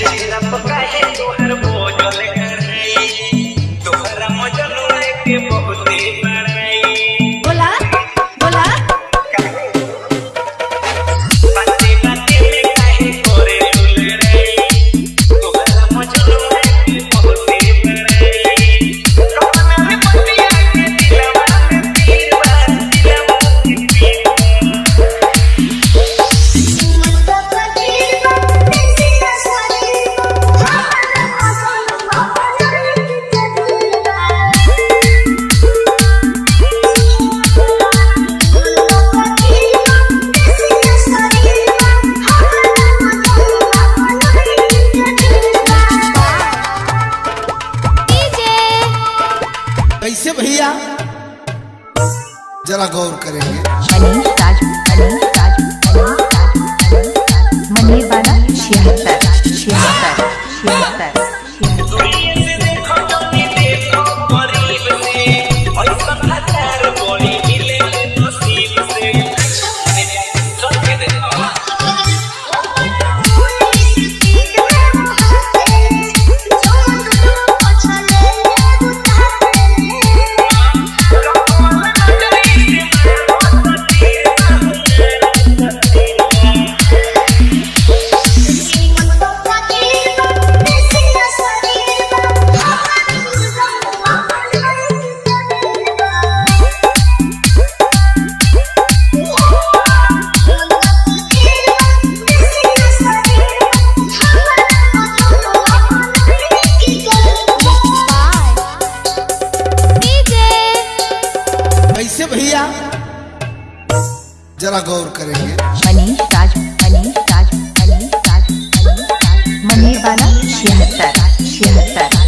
She did up a guy. कैसे भैया? जरा गौर करेंगे। जरा गौर करेंगे मनीष राज मनीष राज मनीष राज मनीष वाला छिहत्तर छिहत्तर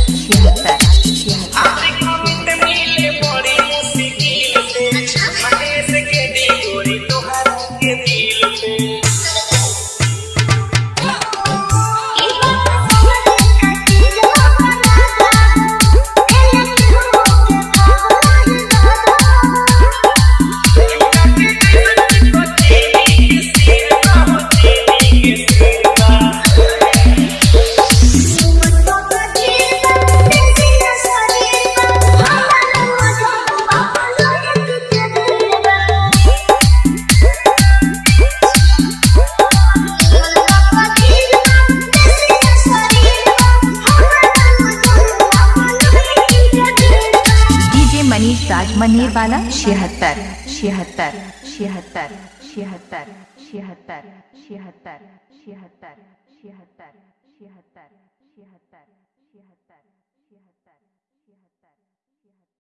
मनीर वाला छिहत्तर छिहत्तर छिहत्तर छिहत्तर छिहत्तर छिहत्तर छिहत्तर छिहत्तर छिहत्तर